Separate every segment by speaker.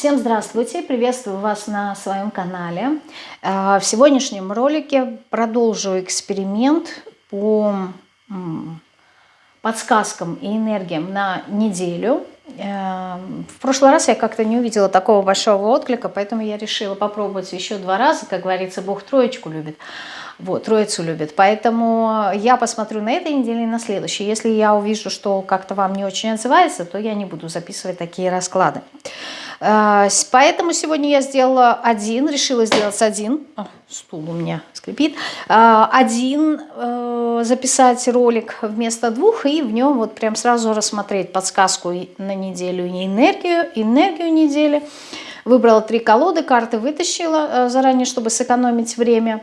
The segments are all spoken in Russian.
Speaker 1: Всем здравствуйте, приветствую вас на своем канале. Э, в сегодняшнем ролике продолжу эксперимент по подсказкам и энергиям на неделю. Э, в прошлый раз я как-то не увидела такого большого отклика, поэтому я решила попробовать еще два раза. Как говорится, Бог троечку любит. Вот, троицу любит. Поэтому я посмотрю на этой неделе и на следующей. Если я увижу, что как-то вам не очень отзывается, то я не буду записывать такие расклады. Э, поэтому сегодня я сделала один, решила сделать один. О, стул у меня скрипит. Э, один э, записать ролик вместо двух и в нем вот прям сразу рассмотреть подсказку на неделю и энергию, энергию недели. Выбрала три колоды, карты вытащила заранее, чтобы сэкономить время.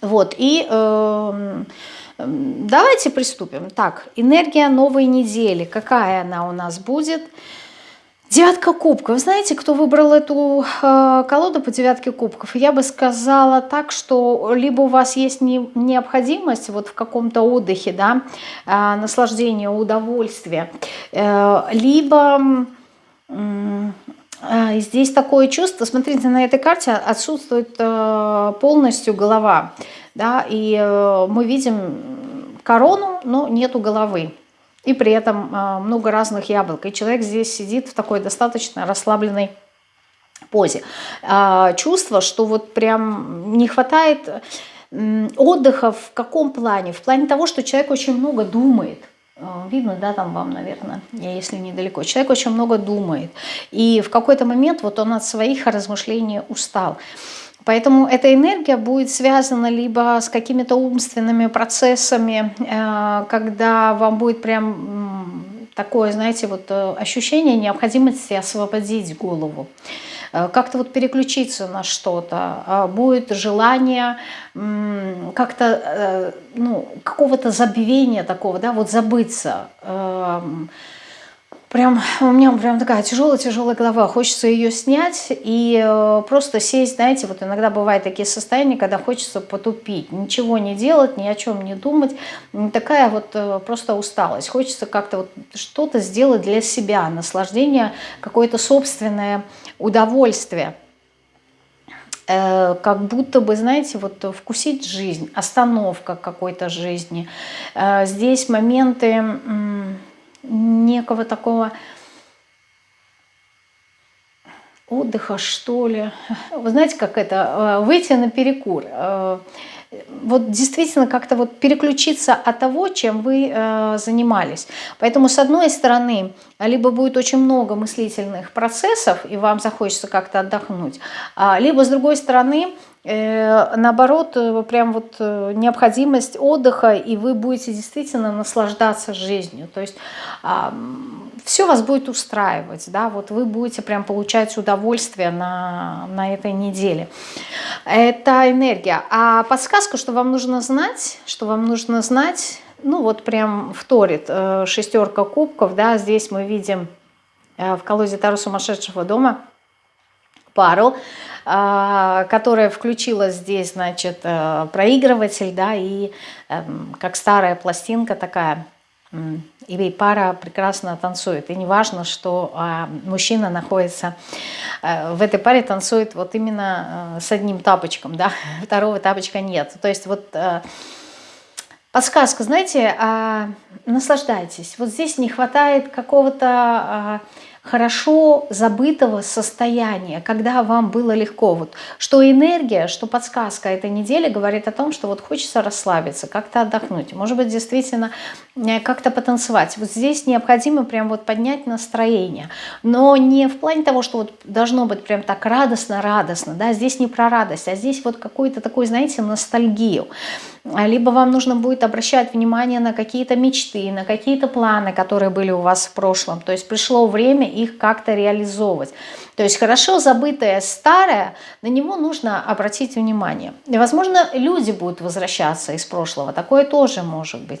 Speaker 1: Вот, и э, давайте приступим. Так, энергия новой недели. Какая она у нас будет? Девятка кубков. Знаете, кто выбрал эту э, колоду по девятке кубков? Я бы сказала так, что либо у вас есть не, необходимость вот в каком-то отдыхе, да, э, наслаждение, удовольствие, э, либо... Э, Здесь такое чувство, смотрите, на этой карте отсутствует э, полностью голова, да, и э, мы видим корону, но нету головы и при этом а, много разных яблок. И человек здесь сидит в такой достаточно расслабленной позе. А, чувство, что вот прям не хватает отдыха в каком плане? В плане того, что человек очень много думает. А, видно, да, там вам, наверное, если недалеко. Человек очень много думает. И в какой-то момент вот он от своих размышлений устал. Поэтому эта энергия будет связана либо с какими-то умственными процессами, э, когда вам будет прям такое, знаете, вот э, ощущение необходимости освободить голову э, как-то вот переключиться на что-то, будет желание как-то, ну, какого-то забвения такого, да, вот забыться, эм, Прям у меня прям такая тяжелая-тяжелая голова, хочется ее снять и э, просто сесть, знаете, вот иногда бывают такие состояния, когда хочется потупить, ничего не делать, ни о чем не думать, такая вот э, просто усталость, хочется как-то вот что-то сделать для себя, наслаждение, какое-то собственное удовольствие. Э, как будто бы, знаете, вот вкусить жизнь, остановка какой-то жизни. Здесь моменты некого такого отдыха, что ли. Вы знаете, как это? Э, выйти на перекур. Вот действительно как-то вот переключиться от того, чем вы э, занимались. Поэтому с одной стороны, либо будет очень много мыслительных процессов, и вам захочется как-то отдохнуть, а, либо с другой стороны, Э, наоборот, э, прям вот э, необходимость отдыха, и вы будете действительно наслаждаться жизнью. То есть все вас будет устраивать, да, вот вы будете прям получать удовольствие на, на этой неделе. Это энергия. А подсказка, что вам нужно знать, что вам нужно знать, ну вот прям вторит шестерка кубков, да, здесь мы видим в колоде Тару сумасшедшего дома пару, а, которая включила здесь, значит, э, проигрыватель, да, и эм, как старая пластинка такая, и пара прекрасно танцует. И не важно, что а, мужчина находится э, в этой паре, танцует вот именно э, с одним тапочком, да, второго тапочка нет. То есть вот подсказка, знаете, а, наслаждайтесь. Вот здесь не хватает какого-то хорошо забытого состояния, когда вам было легко. Вот, что энергия, что подсказка этой недели говорит о том, что вот хочется расслабиться, как-то отдохнуть. Может быть, действительно э, как-то потанцевать. Вот здесь необходимо прям вот поднять настроение. Но не в плане того, что вот должно быть прям так радостно-радостно. Да? Здесь не про радость, а здесь вот какую-то такую, знаете, ностальгию. Либо вам нужно будет обращать внимание на какие-то мечты, на какие-то планы, которые были у вас в прошлом. То есть пришло время их как-то реализовывать. То есть хорошо забытое старое, на него нужно обратить внимание. И, возможно, люди будут возвращаться из прошлого, такое тоже может быть.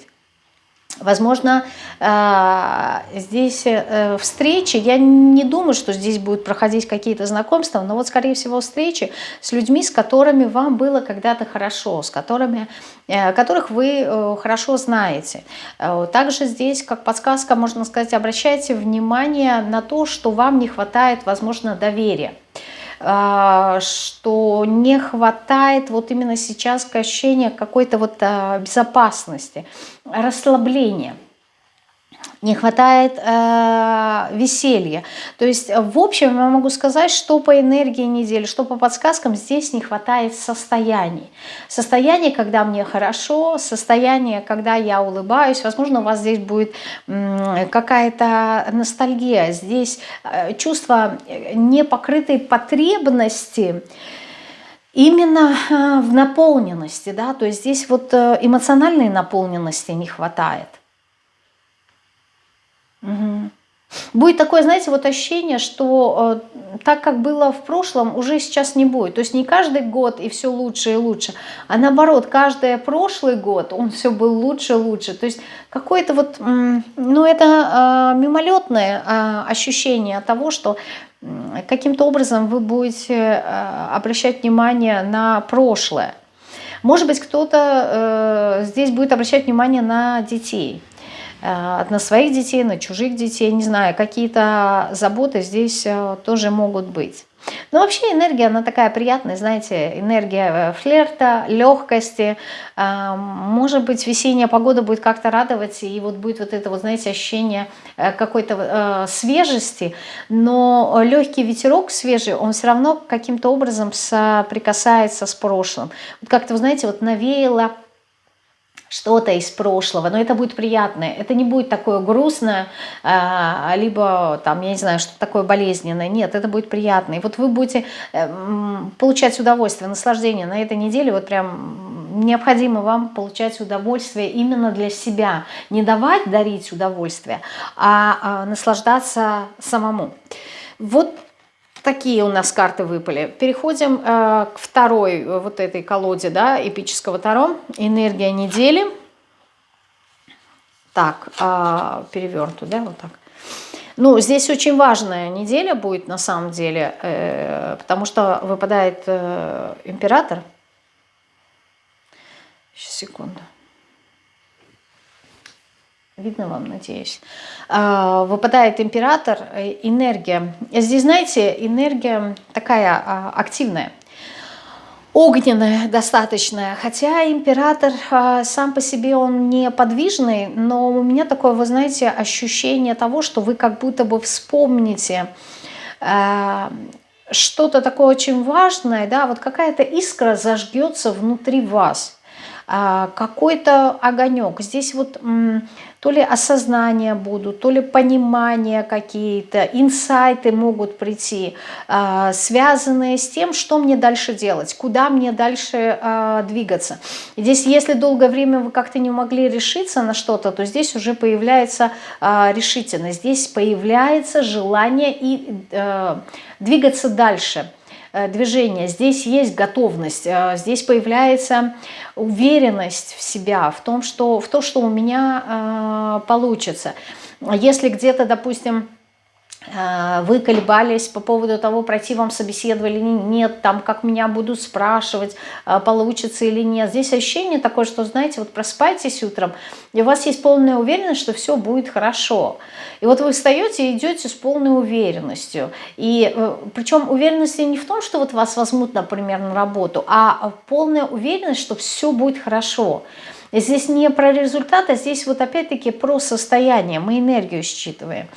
Speaker 1: Возможно, э, здесь э, встречи, я не думаю, что здесь будут проходить какие-то знакомства, но вот, скорее всего, встречи с людьми, с которыми вам было когда-то хорошо, с которыми, э, которых вы хорошо знаете. Также здесь, как подсказка, можно сказать, обращайте внимание на то, что вам не хватает, возможно, доверия что не хватает вот именно сейчас ощущения какой-то вот безопасности расслабление не хватает э, веселья. То есть, в общем, я могу сказать, что по энергии недели, что по подсказкам, здесь не хватает состояний. Состояние, когда мне хорошо, состояние, когда я улыбаюсь. Возможно, у вас здесь будет э, какая-то ностальгия. Здесь э, чувство непокрытой потребности, именно э, в наполненности, да, то есть здесь вот э, эмоциональной наполненности не хватает. Угу. Будет такое, знаете, вот ощущение, что э, так, как было в прошлом, уже сейчас не будет. То есть не каждый год и все лучше и лучше, а наоборот, каждый прошлый год он все был лучше и лучше. То есть какое-то вот, ну это э, мимолетное э, ощущение того, что каким-то образом вы будете э, обращать внимание на прошлое. Может быть, кто-то э, здесь будет обращать внимание на детей, э, на своих детей, на чужих детей, не знаю, какие-то заботы здесь тоже могут быть. Но вообще энергия, она такая приятная, знаете, энергия флирта, легкости. Может быть, весенняя погода будет как-то радовать, и вот будет вот это, вот, знаете, ощущение Э, какой-то э, свежести, но легкий ветерок свежий, он все равно каким-то образом соприкасается с прошлым. Вот как-то, знаете, вот навеяло что-то из прошлого, но это будет приятное, это не будет такое грустное, а, либо там, я не знаю, что такое болезненное, нет, это будет приятно. И вот вы будете э, получать удовольствие, наслаждение на этой неделе, вот прям необходимо вам получать удовольствие именно для себя, не давать дарить удовольствие, а, а наслаждаться самому. Вот такие у нас карты выпали. Переходим э, к второй э, вот этой колоде, да, эпического Таро. Энергия недели. Так, э, перевернутую, да, вот так. Ну, здесь очень важная неделя будет на самом деле, э, потому что выпадает э, император. Сейчас, секунду. Видно вам, надеюсь. А, выпадает император, э, энергия. Здесь, знаете, энергия такая а, активная, огненная достаточная. Хотя император а, сам по себе он не подвижный, но у меня такое, вы знаете, ощущение того, что вы как будто бы вспомните что-то такое очень важное, да, вот какая-то искра зажгется внутри вас, какой-то огонек. Здесь вот то ли осознания будут, то ли понимания какие-то, инсайты могут прийти, а, связанные с тем, что мне дальше делать, куда мне дальше а, двигаться. Здесь, если долгое время вы как-то не могли решиться на что-то, то здесь уже появляется а, решительность, здесь появляется желание и двигаться дальше Э, движение, здесь есть готовность, э, здесь появляется уверенность в себя, в том, что, в то, что у меня э, получится. Если где-то, допустим, Э, вы колебались по поводу того, пройти вам собеседовали или нет, там, как меня будут спрашивать, э, получится или нет. Здесь ощущение такое, что, знаете, вот просыпаетесь утром, и у вас есть полная уверенность, что все будет хорошо. И вот вы встаете и идете с полной уверенностью. И э, причем уверенность не в том, что вот вас возьмут, например, на работу, а полная уверенность, что все будет хорошо. И здесь не про результат, а здесь вот опять-таки про состояние, мы энергию считываем.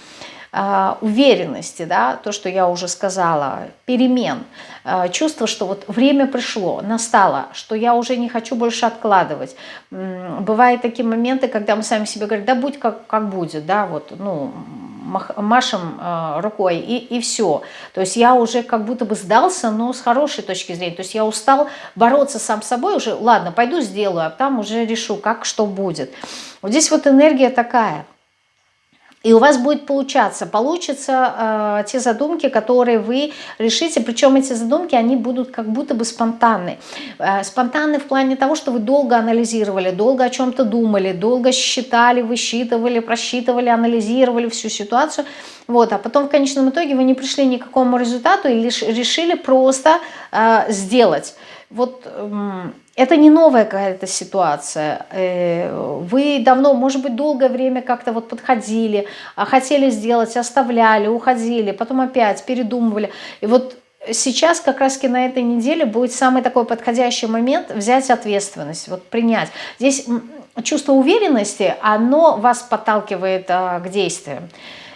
Speaker 1: А, уверенности, да, то, что я уже сказала, перемен, а, чувство, что вот время пришло, настало, что я уже не хочу больше откладывать. Бывают такие моменты, когда мы сами себе говорим, да будь как, как будет, да, вот, ну, машем э, рукой и, и все. То есть я уже как будто бы сдался, но с хорошей точки зрения. То есть я устал бороться сам с собой уже, ладно, пойду сделаю, а там уже решу, как что будет. Вот здесь вот энергия такая – И у вас будет получаться, получатся э, те задумки, которые вы решите, причем эти задумки, они будут как будто бы спонтанны. Э, спонтанны в плане того, что вы долго анализировали, долго о чем-то думали, долго считали, высчитывали, просчитывали, анализировали всю ситуацию. Вот, а потом в конечном итоге вы не пришли ни к какому результату и лишь решили просто э, сделать. Вот э, это не новая какая-то ситуация. Э, вы давно, может быть, долгое время как-то вот подходили, а хотели сделать, оставляли, уходили, потом опять передумывали. И вот сейчас как раз на этой неделе будет самый такой подходящий момент взять ответственность, вот принять. Здесь чувство уверенности, оно вас подталкивает а, к действиям.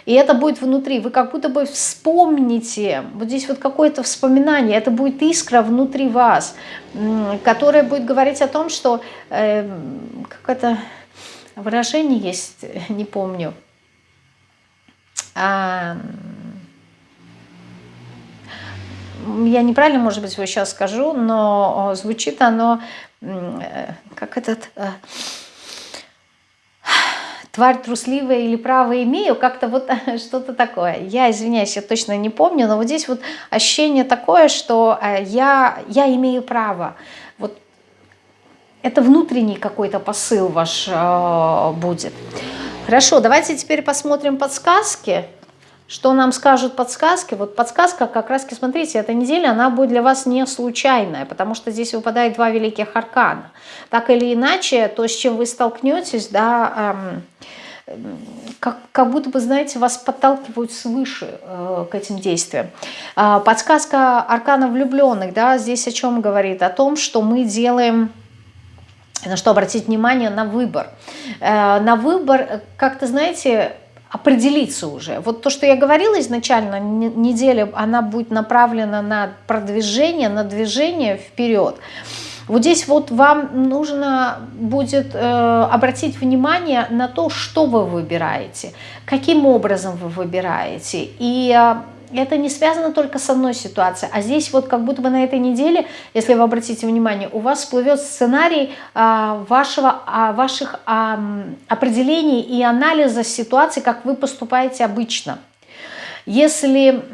Speaker 1: И это будет внутри. Вы как будто бы вспомните, вот здесь вот какое-то вспоминание, это будет искра внутри вас, которая будет говорить о том, что э, как это выражение есть, не помню. А, я неправильно, может быть, его сейчас скажу, но звучит оно, э, как этот... Тварь трусливая или право имею, как-то вот что-то такое. Я, извиняюсь, я точно не помню, но вот здесь вот ощущение такое, что э, я, я имею право. Вот это внутренний какой-то посыл ваш э, будет. Хорошо, давайте теперь посмотрим подсказки. Что нам скажут подсказки? Вот подсказка как раз, смотрите, эта неделя, она будет для вас не случайная, потому что здесь выпадает два великих аркана. Так или иначе, то, с чем вы столкнетесь, да, эм, как, как будто бы, знаете, вас подталкивают свыше э, к этим действиям. Э, подсказка аркана влюбленных, да, здесь о чем говорит? О том, что мы делаем на что обратить внимание, на выбор. Э, на выбор, э, как-то, знаете, определиться уже. Вот то, что я говорила изначально, неделя, она будет направлена на продвижение, на движение вперед. Вот здесь вот вам нужно будет э, обратить внимание на то, что вы выбираете, каким образом вы выбираете. И э, это не связано только с одной ситуацией, а здесь вот как будто бы на этой неделе, если вы обратите внимание, у вас всплывет сценарий а, вашего, а, ваших а, определений и анализа ситуации, как вы поступаете обычно. Если,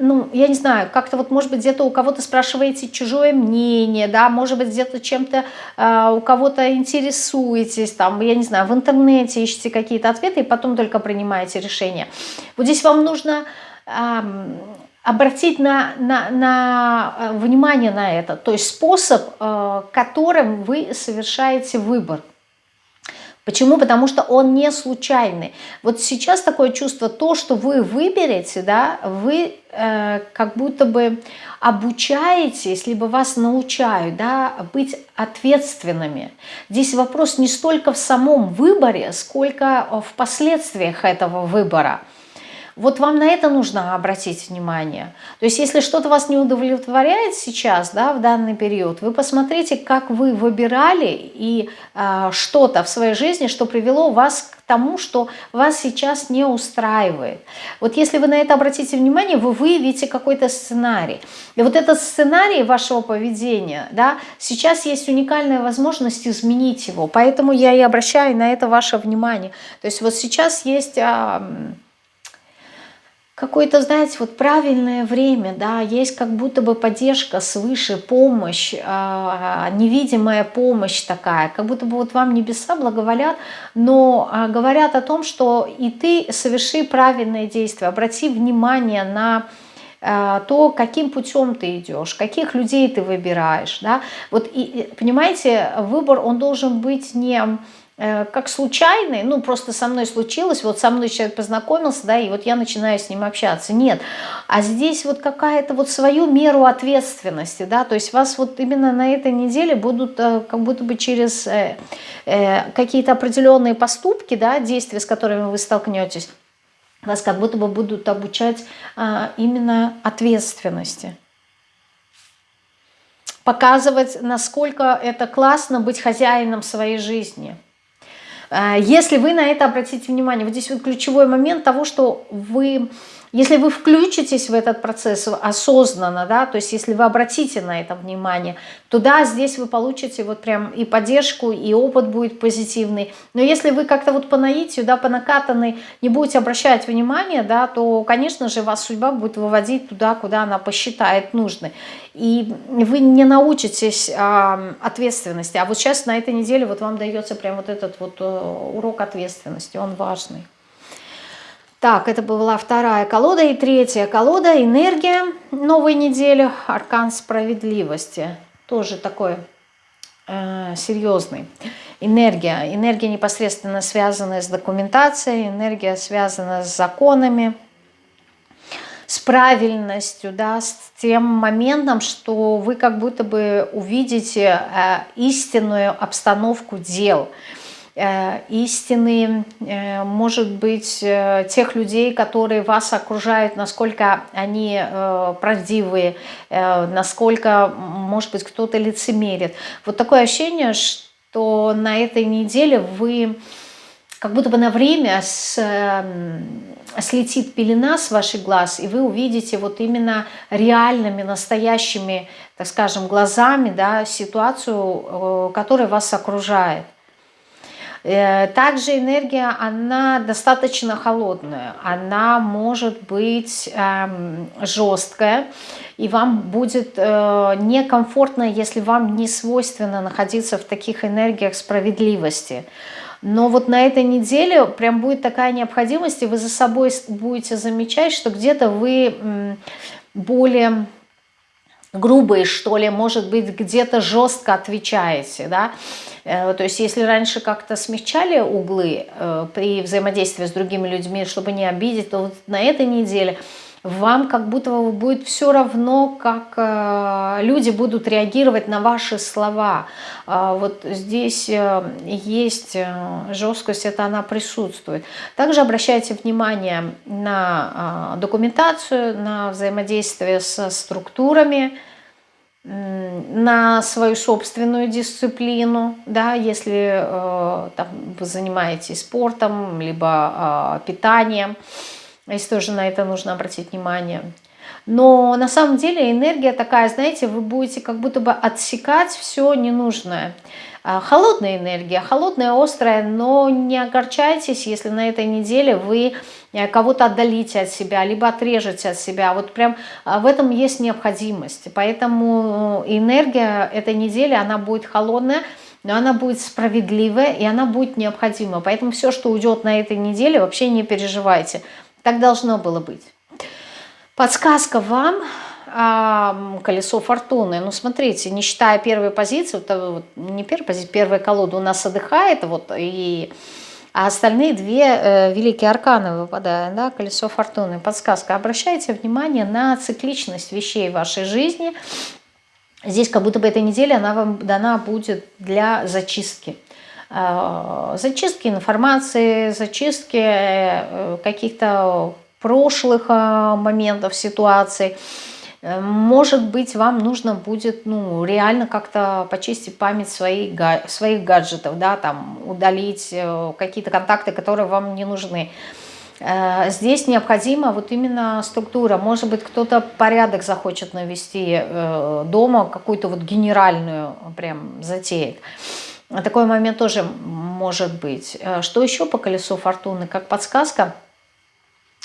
Speaker 1: ну, я не знаю, как-то вот, может быть, где-то у кого-то спрашиваете чужое мнение, да, может быть, где-то чем-то э, у кого-то интересуетесь, там, я не знаю, в интернете ищете какие-то ответы и потом только принимаете решение. Вот здесь вам нужно обратить на, на, на э, внимание на это, то есть способ, э, которым вы совершаете выбор. Почему? Потому что он не случайный. Вот сейчас такое чувство, то, что вы выберете, да, вы э, как будто бы обучаетесь, либо вас научают да, быть ответственными. Здесь вопрос не столько в самом выборе, сколько в последствиях этого выбора. Вот вам на это нужно обратить внимание. То есть если что-то вас не удовлетворяет сейчас, да, в данный период, вы посмотрите, как вы выбирали и э, что-то в своей жизни, что привело вас к тому, что вас сейчас не устраивает. Вот если вы на это обратите внимание, вы выявите какой-то сценарий. И вот этот сценарий вашего поведения, да, сейчас есть уникальная возможность изменить его. Поэтому я и обращаю на это ваше внимание. То есть вот сейчас есть... Э, какое-то, знаете, вот правильное время, да, есть как будто бы поддержка свыше, помощь, э, невидимая помощь такая, как будто бы вот вам небеса благоволят, но э, говорят о том, что и ты соверши правильное действие, обрати внимание на то, каким путем ты идешь, каких людей ты выбираешь, да, вот и, понимаете, выбор, он должен быть не как случайный, ну просто со мной случилось, вот со мной человек познакомился, да, и вот я начинаю с ним общаться. Нет, а здесь вот какая-то вот свою меру ответственности, да, то есть вас вот именно на этой неделе будут э, как будто бы через э, какие-то определенные поступки, да, действия, с которыми вы столкнетесь, вас как будто бы будут обучать а, именно ответственности показывать, насколько это классно быть хозяином своей жизни – Э, если вы на это обратите внимание, вот здесь вот ключевой момент того, что вы если вы включитесь в этот процесс осознанно, да, то есть если вы обратите на это внимание, то да, здесь вы получите вот прям и поддержку, и опыт будет позитивный. Но если вы как-то вот по наитию, да, по накатанной не будете обращать внимание, да, то, конечно же, вас судьба будет выводить туда, куда она посчитает нужной. И вы не научитесь а, ответственности. А вот сейчас на этой неделе вот вам дается прям вот этот вот э, урок ответственности, он важный. Так, это была вторая колода. И третья колода – энергия новой недели, аркан справедливости. Тоже такой э, серьезный. Энергия. Энергия непосредственно связана с документацией, энергия связана с законами, с правильностью, да, с тем моментом, что вы как будто бы увидите э, истинную обстановку дел – истины, э, может быть, э, тех людей, которые вас окружают, насколько они правдивые, насколько, может быть, кто-то лицемерит. Вот такое ощущение, что на этой неделе вы как будто бы на время с, слетит пелена с ваших глаз, и вы увидите вот именно реальными, настоящими, так скажем, глазами да, ситуацию, которая вас окружает. Э, также энергия, она достаточно холодная, она может быть эм, жесткая, и вам будет э, некомфортно, если вам не свойственно находиться в таких энергиях справедливости. Но вот на этой неделе прям будет такая необходимость, и вы за собой будете замечать, что где-то вы более грубые, что ли, может быть, где-то жестко отвечаете, да, э, то есть если раньше как-то смягчали углы э, при взаимодействии с другими людьми, чтобы не обидеть, то вот на этой неделе вам как будто будет все равно, как э, люди будут реагировать на ваши слова. А вот здесь есть жесткость, это она присутствует. Также обращайте внимание на документацию, на взаимодействие со структурами, на свою собственную дисциплину, да, если э, там, вы занимаетесь спортом, либо э, питанием, если тоже на это нужно обратить внимание. Но на самом деле энергия такая, знаете, вы будете как будто бы отсекать все ненужное. А, холодная энергия, холодная, острая, но не огорчайтесь, если на этой неделе вы э, кого-то отдалите от себя, либо отрежете от себя. Вот прям а, в этом есть необходимость. Поэтому энергия этой недели, она будет холодная, но она будет справедливая и она будет необходима. Поэтому все, что уйдет на этой неделе, вообще не переживайте. Так должно было быть. Подсказка вам а, колесо фортуны. Ну, смотрите, не считая первой позиции, вот, вот, не первой позиции, первая колода у нас отдыхает, вот, и, а остальные две э, великие арканы выпадают, да, колесо фортуны. Подсказка. Обращайте внимание на цикличность вещей в вашей жизни. Здесь как будто бы эта неделя, она вам дана будет для зачистки. Э, зачистки информации, зачистки э, каких-то прошлых э, моментов, ситуаций. Может быть, вам нужно будет ну, реально как-то почистить память своих, своих гаджетов, да, там, удалить какие-то контакты, которые вам не нужны. Здесь необходима вот именно структура. Может быть, кто-то порядок захочет навести дома, какую-то вот генеральную прям затеет. Такой момент тоже может быть. Что еще по колесу фортуны? Как подсказка –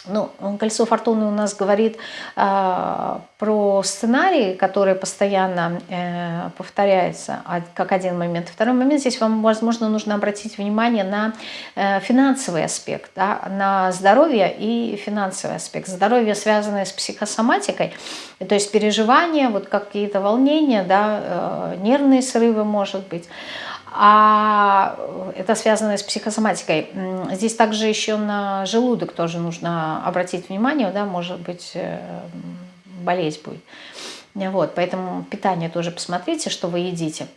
Speaker 1: ну, колесо фортуны у нас говорит э, про сценарий, который постоянно э, повторяется, как один момент. Второй момент, здесь вам, возможно, нужно обратить внимание на э, финансовый аспект, да, на здоровье и финансовый аспект. Здоровье, связанное с психосоматикой, то есть переживания, вот какие-то волнения, да, э, нервные срывы, может быть а это связано с психосоматикой. Здесь также еще на желудок тоже нужно обратить внимание, да, может быть, э, болеть будет. Вот, поэтому питание тоже посмотрите, что вы едите.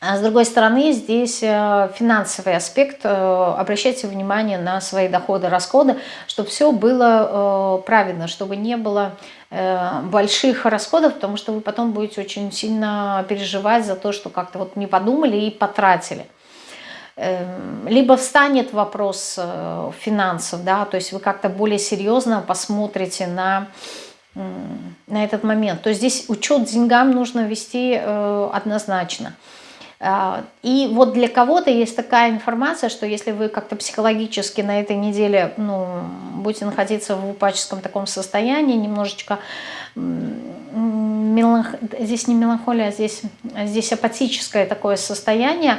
Speaker 1: А с другой стороны, здесь э, финансовый аспект. Э, обращайте внимание на свои доходы, расходы, чтобы все было э, правильно, чтобы не было больших расходов, потому что вы потом будете очень сильно переживать за то, что как-то вот не подумали и потратили. эм, либо встанет вопрос финансов, да, то есть вы как-то более серьезно посмотрите на, на этот момент. То есть здесь учет деньгам нужно вести однозначно. А, и вот для кого-то есть такая информация, что если вы как-то психологически на этой неделе ну, будете находиться в упаческом таком состоянии, немножечко здесь не меланхолия, а здесь, здесь апатическое такое состояние,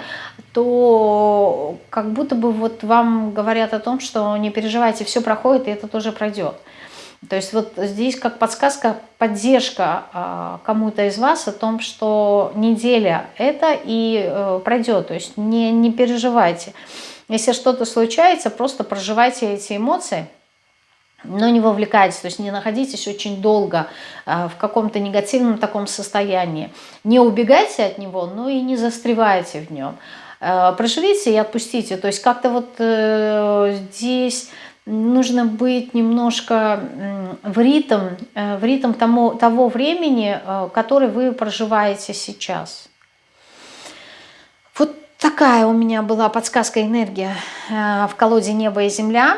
Speaker 1: то как будто бы вот вам говорят о том, что не переживайте, все проходит, и это тоже пройдет. То есть вот здесь как подсказка, поддержка а, кому-то из вас о том, что неделя это и э, пройдет, то есть не, не переживайте. Если что-то случается, просто проживайте эти эмоции, но не вовлекайтесь, то есть не находитесь очень долго а, в каком-то негативном таком состоянии. Не убегайте от него, но и не застревайте в нем. Э, проживите и отпустите, то есть как-то вот э, здесь нужно быть немножко в ритм, э, в ритм тому, того времени, э, который вы проживаете сейчас. Такая у меня была подсказка энергия э, в колоде «Небо и земля».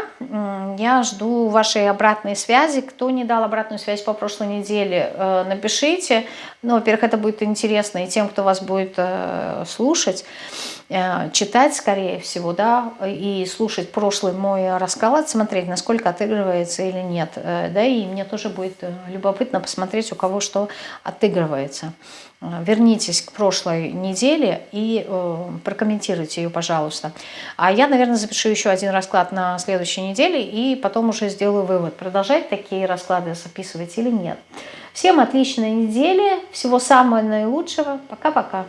Speaker 1: Я жду вашей обратной связи. Кто не дал обратную связь по прошлой неделе, напишите. Ну, во-первых, это будет интересно и тем, кто вас будет слушать. Э, читать, скорее всего, да, и слушать прошлый мой расклад, смотреть, насколько отыгрывается или нет. Э, да, и мне тоже будет э, любопытно посмотреть, у кого что отыгрывается. Вернитесь к прошлой неделе и прокомментируйте ее, пожалуйста. А я, наверное, запишу еще один расклад на следующей неделе и потом уже сделаю вывод, продолжать такие расклады записывать или нет. Всем отличной недели, всего самого наилучшего. Пока-пока.